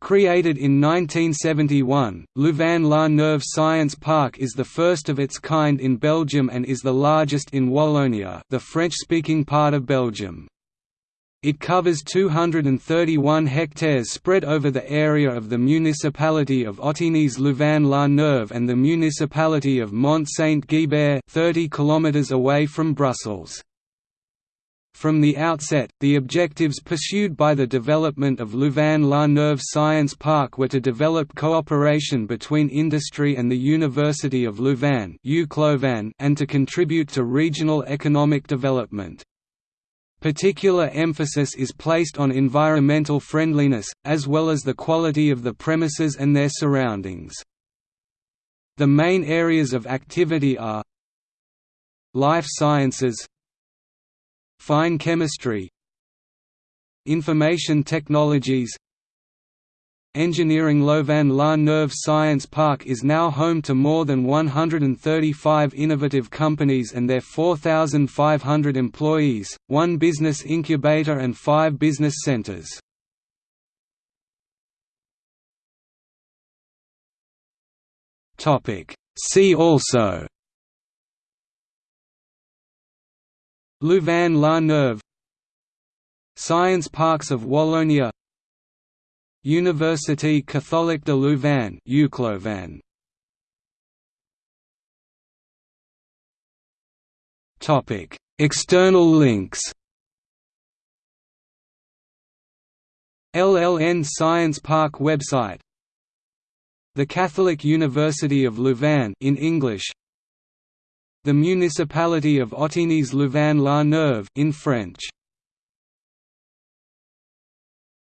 Created in 1971, Louvain-la-Neuve Science Park is the first of its kind in Belgium and is the largest in Wallonia the French-speaking part of Belgium. It covers 231 hectares spread over the area of the municipality of Ottignies Louvain-la-Neuve and the municipality of Mont Saint-Guibert 30 km away from Brussels. From the outset, the objectives pursued by the development of Louvain-la-Neuve Science Park were to develop cooperation between industry and the University of Louvain and to contribute to regional economic development. Particular emphasis is placed on environmental friendliness, as well as the quality of the premises and their surroundings. The main areas of activity are Life sciences Fine chemistry Information technologies Engineering Louvain-la-Neuve Science Park is now home to more than 135 innovative companies and their 4,500 employees, one business incubator and five business centers. See also Louvain-la-Neuve Science Parks of Wallonia Université catholique de Louvain UCLouvain. Topic: External links. LLN Science Park website. The Catholic University of Louvain in English. The municipality of Ottignies Louvain-la-Neuve in French.